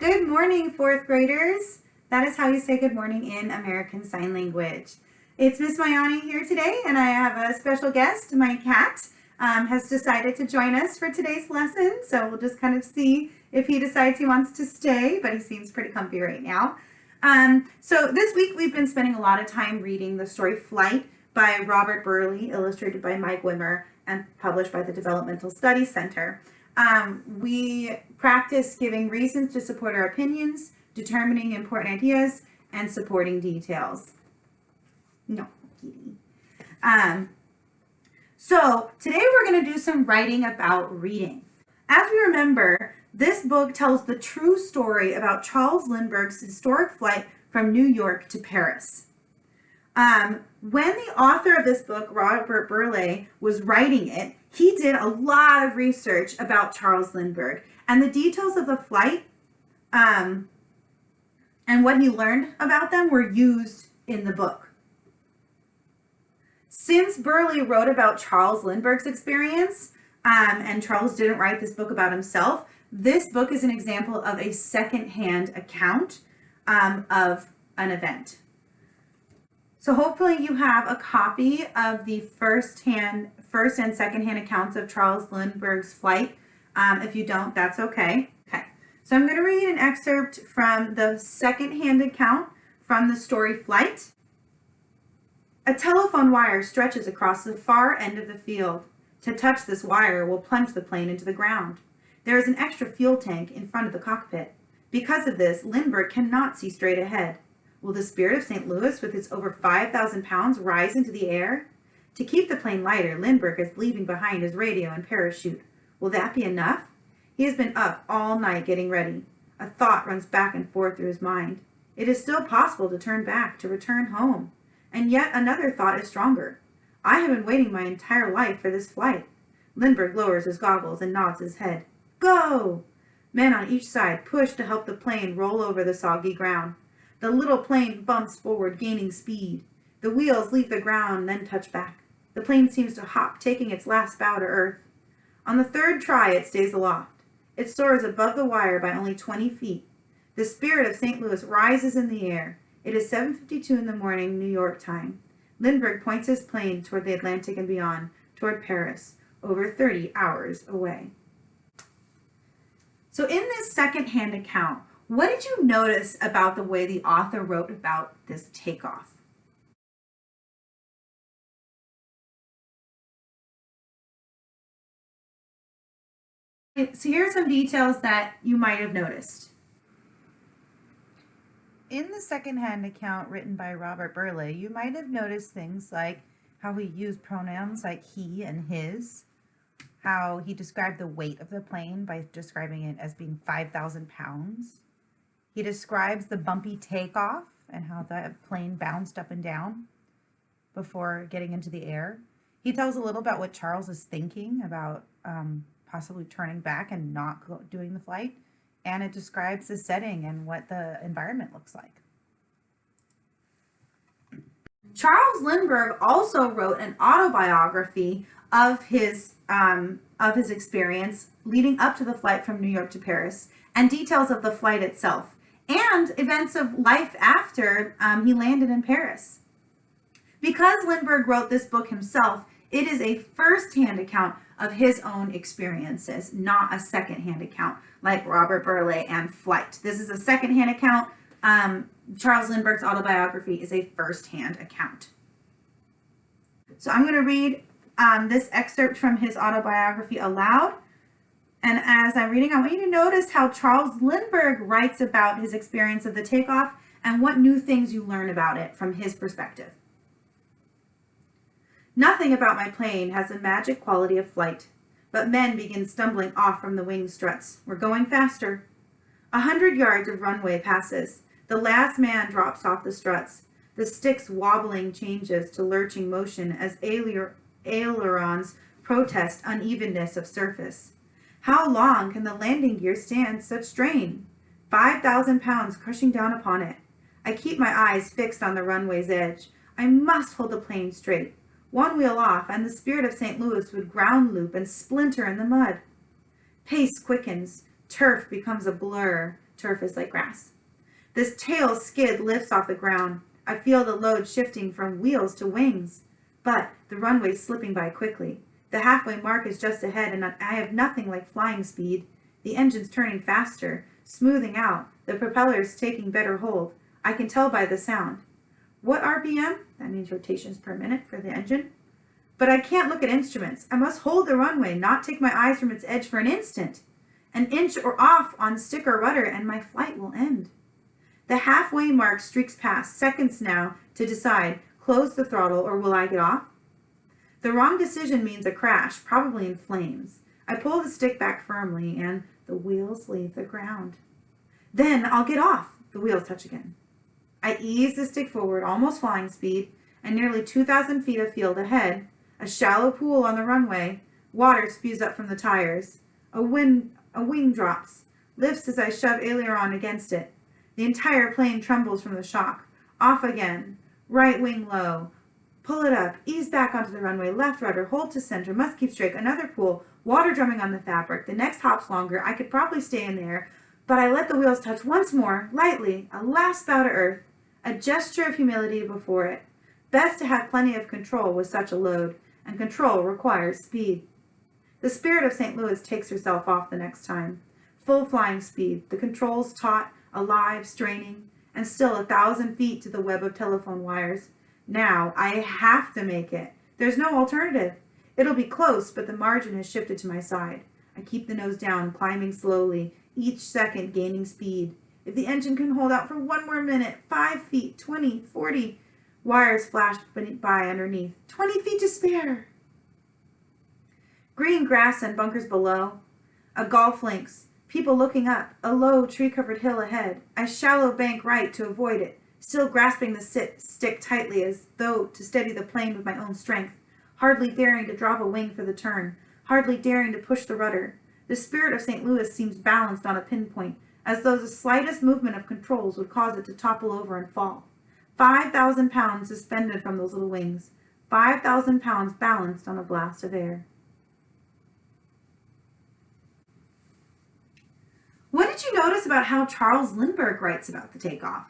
Good morning, fourth graders. That is how you say good morning in American Sign Language. It's Miss Mayani here today, and I have a special guest. My cat um, has decided to join us for today's lesson, so we'll just kind of see if he decides he wants to stay, but he seems pretty comfy right now. Um, so this week we've been spending a lot of time reading the story Flight by Robert Burleigh, illustrated by Mike Wimmer, and published by the Developmental Studies Center. Um, we practice giving reasons to support our opinions, determining important ideas, and supporting details. No, kitty. Um, so today we're going to do some writing about reading. As we remember, this book tells the true story about Charles Lindbergh's historic flight from New York to Paris. Um, when the author of this book, Robert Burleigh, was writing it, he did a lot of research about Charles Lindbergh and the details of the flight um, and what he learned about them were used in the book. Since Burleigh wrote about Charles Lindbergh's experience, um, and Charles didn't write this book about himself, this book is an example of a second-hand account um, of an event. So hopefully you have a copy of the first hand, first and second hand accounts of Charles Lindbergh's flight. Um, if you don't, that's okay. Okay, so I'm going to read an excerpt from the second hand account from the story Flight. A telephone wire stretches across the far end of the field. To touch this wire will plunge the plane into the ground. There is an extra fuel tank in front of the cockpit. Because of this, Lindbergh cannot see straight ahead. Will the Spirit of St. Louis with its over 5,000 pounds rise into the air? To keep the plane lighter, Lindbergh is leaving behind his radio and parachute. Will that be enough? He has been up all night getting ready. A thought runs back and forth through his mind. It is still possible to turn back, to return home. And yet another thought is stronger. I have been waiting my entire life for this flight. Lindbergh lowers his goggles and nods his head. Go! Men on each side push to help the plane roll over the soggy ground. The little plane bumps forward, gaining speed. The wheels leave the ground, then touch back. The plane seems to hop, taking its last bow to earth. On the third try, it stays aloft. It soars above the wire by only 20 feet. The spirit of St. Louis rises in the air. It is 7.52 in the morning, New York time. Lindbergh points his plane toward the Atlantic and beyond, toward Paris, over 30 hours away. So in this second-hand account, what did you notice about the way the author wrote about this takeoff? So here are some details that you might have noticed. In the second-hand account written by Robert Burleigh, you might have noticed things like how he used pronouns like he and his, how he described the weight of the plane by describing it as being 5,000 pounds, he describes the bumpy takeoff and how the plane bounced up and down before getting into the air. He tells a little about what Charles is thinking about um, possibly turning back and not doing the flight. And it describes the setting and what the environment looks like. Charles Lindbergh also wrote an autobiography of his um, of his experience leading up to the flight from New York to Paris and details of the flight itself and events of life after um, he landed in Paris. Because Lindbergh wrote this book himself, it is a first-hand account of his own experiences, not a second-hand account like Robert Burleigh and Flight. This is a second-hand account. Um, Charles Lindbergh's autobiography is a first-hand account. So I'm going to read um, this excerpt from his autobiography aloud. And as I'm reading, I want you to notice how Charles Lindbergh writes about his experience of the takeoff and what new things you learn about it from his perspective. Nothing about my plane has the magic quality of flight, but men begin stumbling off from the wing struts. We're going faster. A hundred yards of runway passes. The last man drops off the struts. The stick's wobbling changes to lurching motion as ailerons protest unevenness of surface. How long can the landing gear stand such strain? 5,000 pounds crushing down upon it. I keep my eyes fixed on the runway's edge. I must hold the plane straight. One wheel off, and the spirit of St. Louis would ground loop and splinter in the mud. Pace quickens. Turf becomes a blur. Turf is like grass. This tail skid lifts off the ground. I feel the load shifting from wheels to wings. But the runway's slipping by quickly. The halfway mark is just ahead, and I have nothing like flying speed. The engine's turning faster, smoothing out. The propeller's taking better hold. I can tell by the sound. What RPM? That means rotations per minute for the engine. But I can't look at instruments. I must hold the runway, not take my eyes from its edge for an instant. An inch or off on stick or rudder, and my flight will end. The halfway mark streaks past, seconds now to decide, close the throttle or will I get off? The wrong decision means a crash, probably in flames. I pull the stick back firmly and the wheels leave the ground. Then I'll get off. The wheels touch again. I ease the stick forward, almost flying speed, and nearly 2,000 feet of field ahead, a shallow pool on the runway, water spews up from the tires. A, wind, a wing drops, lifts as I shove aileron against it. The entire plane trembles from the shock. Off again. Right wing low. Pull it up. Ease back onto the runway. Left rudder. Hold to center. Must keep straight. Another pull. Water drumming on the fabric. The next hop's longer. I could probably stay in there, but I let the wheels touch once more, lightly, a last bow to earth, a gesture of humility before it. Best to have plenty of control with such a load, and control requires speed. The spirit of St. Louis takes herself off the next time. Full flying speed, the controls taut, alive, straining, and still a thousand feet to the web of telephone wires. Now I have to make it. There's no alternative. It'll be close, but the margin has shifted to my side. I keep the nose down, climbing slowly, each second gaining speed. If the engine can hold out for one more minute, five feet, 20, 40, wires flash by underneath. 20 feet to spare. Green grass and bunkers below. A golf links. People looking up. A low, tree-covered hill ahead. I shallow bank right to avoid it, still grasping the sit stick tightly as though to steady the plane with my own strength, hardly daring to drop a wing for the turn, hardly daring to push the rudder. The spirit of St. Louis seems balanced on a pinpoint, as though the slightest movement of controls would cause it to topple over and fall. 5,000 pounds suspended from those little wings. 5,000 pounds balanced on a blast of air. What did you notice about how Charles Lindbergh writes about the takeoff?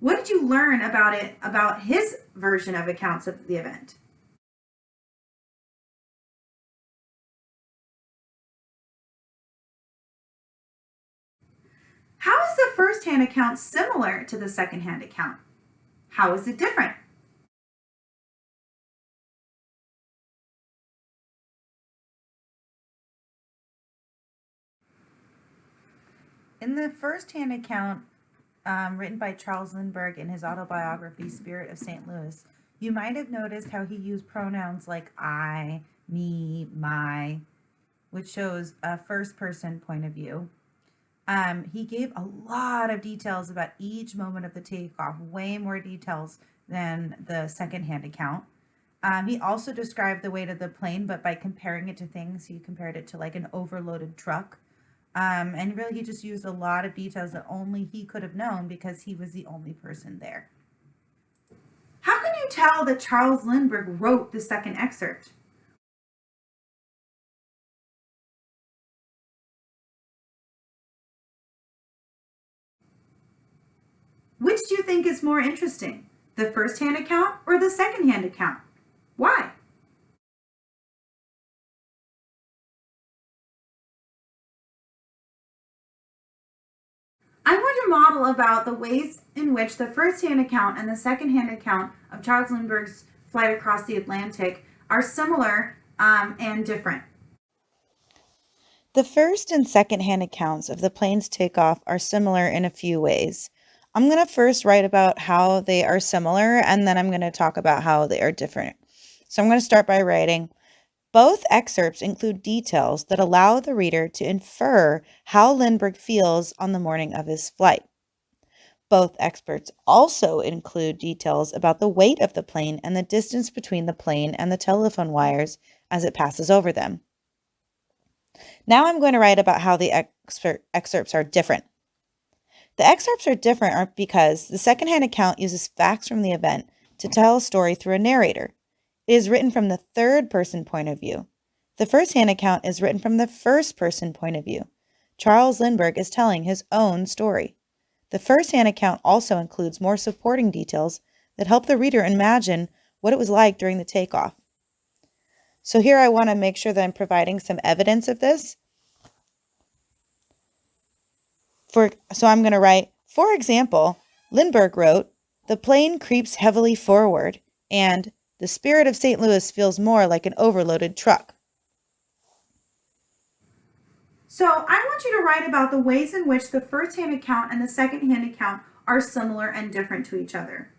What did you learn about it, about his version of accounts of the event? How is the first-hand account similar to the second-hand account? How is it different? In the first-hand account um, written by Charles Lindbergh in his autobiography, Spirit of St. Louis, you might have noticed how he used pronouns like I, me, my, which shows a first-person point of view. Um, he gave a lot of details about each moment of the takeoff, way more details than the second-hand account. Um, he also described the weight of the plane, but by comparing it to things, he compared it to like an overloaded truck. Um, and really, he just used a lot of details that only he could have known because he was the only person there. How can you tell that Charles Lindbergh wrote the second excerpt? Which do you think is more interesting, the first-hand account or the second-hand account? Why? Model about the ways in which the first-hand account and the second-hand account of Charles Lindbergh's flight across the Atlantic are similar um, and different. The first and second-hand accounts of the plane's takeoff are similar in a few ways. I'm going to first write about how they are similar and then I'm going to talk about how they are different. So I'm going to start by writing, both excerpts include details that allow the reader to infer how Lindbergh feels on the morning of his flight. Both experts also include details about the weight of the plane and the distance between the plane and the telephone wires as it passes over them. Now I'm going to write about how the expert excerpts are different. The excerpts are different because the secondhand account uses facts from the event to tell a story through a narrator. It is written from the third person point of view. The first hand account is written from the first person point of view. Charles Lindbergh is telling his own story. The first-hand account also includes more supporting details that help the reader imagine what it was like during the takeoff. So here I want to make sure that I'm providing some evidence of this. For so I'm going to write, for example, Lindbergh wrote, "The plane creeps heavily forward," and "The spirit of St. Louis feels more like an overloaded truck." So I want you to write about the ways in which the first-hand account and the second-hand account are similar and different to each other.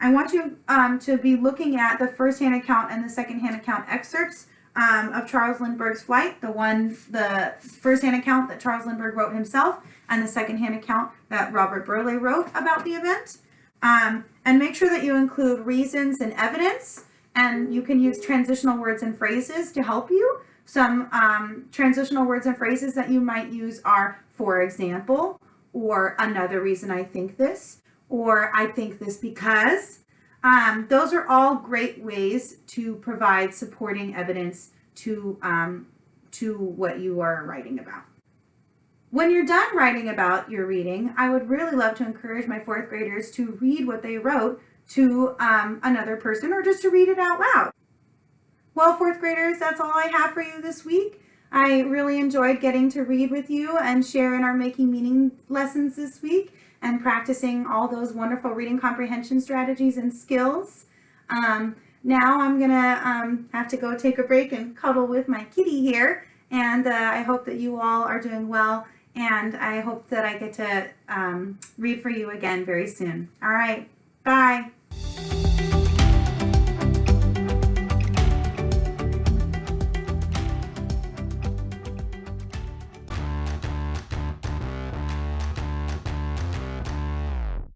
I want you um, to be looking at the first-hand account and the second-hand account excerpts um, of Charles Lindbergh's flight, the one, the first-hand account that Charles Lindbergh wrote himself, and the second-hand account that Robert Burleigh wrote about the event. Um, and make sure that you include reasons and evidence, and you can use transitional words and phrases to help you. Some um, transitional words and phrases that you might use are, for example, or another reason I think this, or I think this because. Um, those are all great ways to provide supporting evidence to, um, to what you are writing about. When you're done writing about your reading, I would really love to encourage my fourth graders to read what they wrote to um, another person or just to read it out loud. Well, fourth graders, that's all I have for you this week. I really enjoyed getting to read with you and share in our Making Meaning lessons this week and practicing all those wonderful reading comprehension strategies and skills. Um, now I'm gonna um, have to go take a break and cuddle with my kitty here. And uh, I hope that you all are doing well. And I hope that I get to um, read for you again very soon. All right, bye.